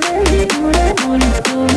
Booty, booty, booty, booty, booty.